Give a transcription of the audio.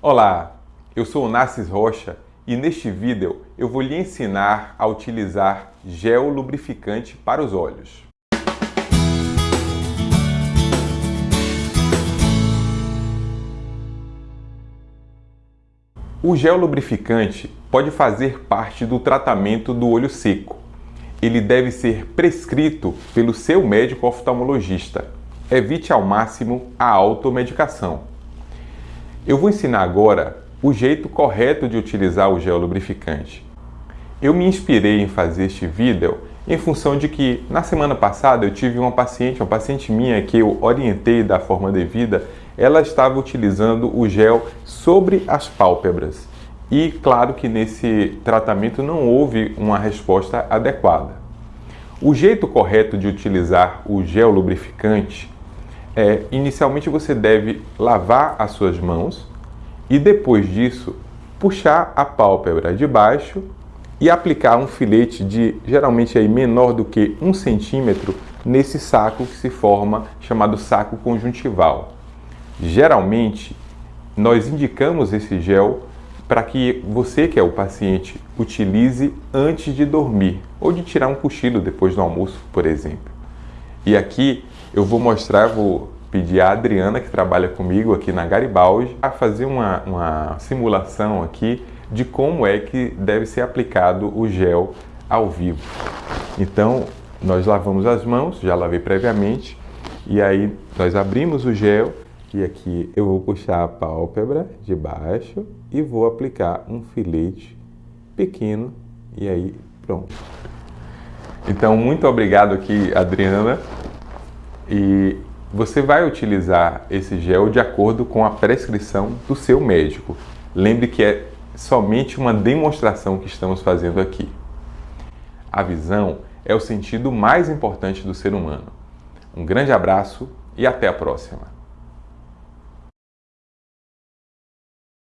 Olá, eu sou o Nassis Rocha e neste vídeo eu vou lhe ensinar a utilizar gel lubrificante para os olhos. O gel lubrificante pode fazer parte do tratamento do olho seco. Ele deve ser prescrito pelo seu médico oftalmologista. Evite ao máximo a automedicação. Eu vou ensinar agora o jeito correto de utilizar o gel lubrificante. Eu me inspirei em fazer este vídeo em função de que na semana passada eu tive uma paciente, uma paciente minha que eu orientei da forma devida, ela estava utilizando o gel sobre as pálpebras. E claro que nesse tratamento não houve uma resposta adequada. O jeito correto de utilizar o gel lubrificante é, inicialmente você deve lavar as suas mãos e depois disso puxar a pálpebra de baixo e aplicar um filete de geralmente aí menor do que um centímetro nesse saco que se forma chamado saco conjuntival. Geralmente nós indicamos esse gel para que você que é o paciente utilize antes de dormir ou de tirar um cochilo depois do almoço, por exemplo. E aqui eu vou mostrar, vou pedir a Adriana, que trabalha comigo aqui na Garibaldi, a fazer uma, uma simulação aqui de como é que deve ser aplicado o gel ao vivo. Então, nós lavamos as mãos, já lavei previamente, e aí nós abrimos o gel e aqui eu vou puxar a pálpebra de baixo e vou aplicar um filete pequeno e aí pronto. Então, muito obrigado aqui, Adriana. E você vai utilizar esse gel de acordo com a prescrição do seu médico. Lembre que é somente uma demonstração que estamos fazendo aqui. A visão é o sentido mais importante do ser humano. Um grande abraço e até a próxima!